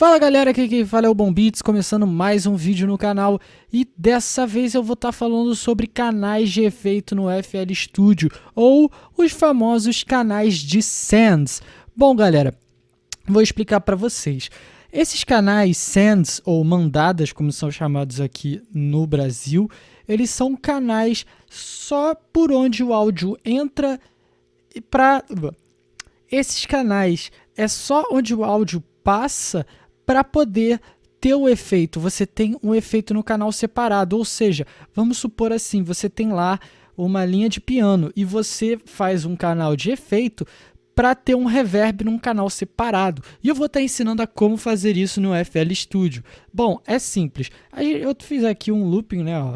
Fala galera, aqui quem fala é o Bom Beats, começando mais um vídeo no canal e dessa vez eu vou estar tá falando sobre canais de efeito no FL Studio ou os famosos canais de Sands. Bom galera, vou explicar para vocês. Esses canais Sands ou mandadas, como são chamados aqui no Brasil, eles são canais só por onde o áudio entra para esses canais é só onde o áudio passa para poder ter o efeito, você tem um efeito no canal separado, ou seja, vamos supor assim, você tem lá uma linha de piano e você faz um canal de efeito para ter um reverb num canal separado. E eu vou estar tá ensinando a como fazer isso no FL Studio. Bom, é simples. Eu fiz aqui um looping, né? Ó.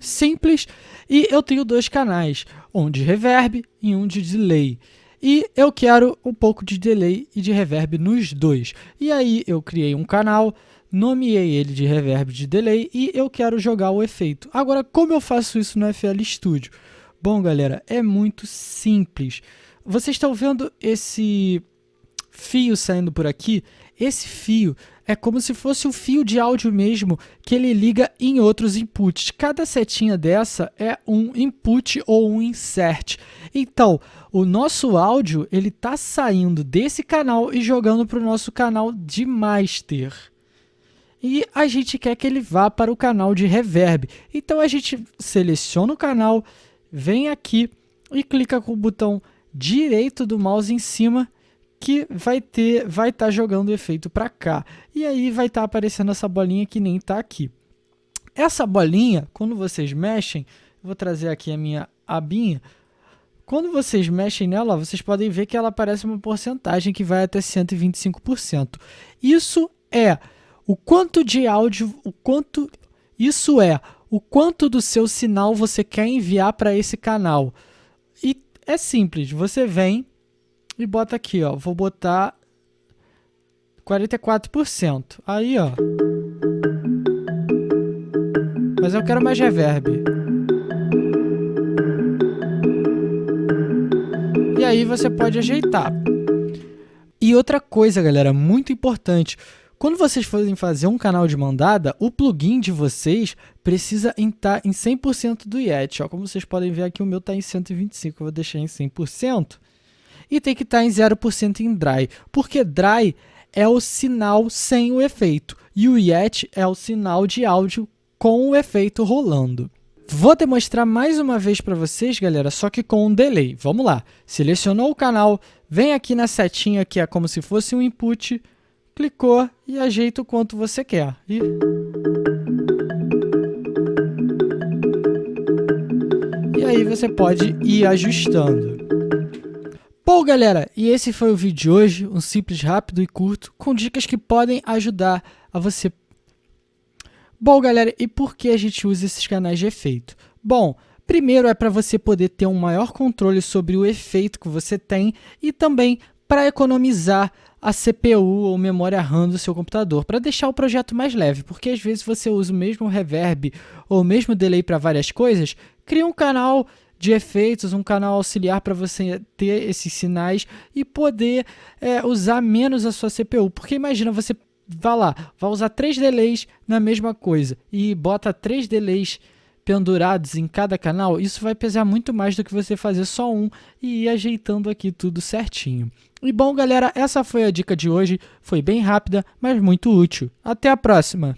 Simples. E eu tenho dois canais, um de reverb e um de delay. E eu quero um pouco de delay e de reverb nos dois. E aí eu criei um canal, nomeei ele de reverb de delay e eu quero jogar o efeito. Agora, como eu faço isso no FL Studio? Bom, galera, é muito simples. Vocês estão vendo esse fio saindo por aqui? Esse fio é como se fosse o fio de áudio mesmo que ele liga em outros inputs. Cada setinha dessa é um input ou um insert. Então, o nosso áudio ele está saindo desse canal e jogando para o nosso canal de master. E a gente quer que ele vá para o canal de reverb. Então a gente seleciona o canal, vem aqui e clica com o botão direito do mouse em cima que vai ter, vai estar tá jogando o efeito para cá. E aí vai estar tá aparecendo essa bolinha que nem está aqui. Essa bolinha, quando vocês mexem, vou trazer aqui a minha abinha, quando vocês mexem nela, vocês podem ver que ela aparece uma porcentagem que vai até 125%. Isso é o quanto de áudio, o quanto isso é o quanto do seu sinal você quer enviar para esse canal. E é simples, você vem e bota aqui, ó. Vou botar 44%. Aí, ó. Mas eu quero mais reverb. E aí você pode ajeitar. E outra coisa, galera, muito importante. Quando vocês forem fazer um canal de mandada, o plugin de vocês precisa estar em 100% do Yeti. Ó, como vocês podem ver aqui, o meu está em 125%, eu vou deixar em 100% e tem que estar em 0% em dry, porque dry é o sinal sem o efeito e o Yet é o sinal de áudio com o efeito rolando. Vou demonstrar mais uma vez para vocês, galera, só que com um delay. Vamos lá. Selecionou o canal, vem aqui na setinha que é como se fosse um input, clicou e ajeita o quanto você quer. E... e aí você pode ir ajustando. Bom, galera, e esse foi o vídeo de hoje, um simples, rápido e curto, com dicas que podem ajudar a você. Bom, galera, e por que a gente usa esses canais de efeito? Bom, primeiro é para você poder ter um maior controle sobre o efeito que você tem e também para economizar a CPU ou memória RAM do seu computador, para deixar o projeto mais leve, porque às vezes você usa o mesmo reverb ou o mesmo delay para várias coisas, cria um canal de efeitos, um canal auxiliar para você ter esses sinais e poder é, usar menos a sua CPU. Porque imagina, você vai lá, vai usar três delays na mesma coisa e bota três delays pendurados em cada canal, isso vai pesar muito mais do que você fazer só um e ir ajeitando aqui tudo certinho. E bom, galera, essa foi a dica de hoje. Foi bem rápida, mas muito útil. Até a próxima!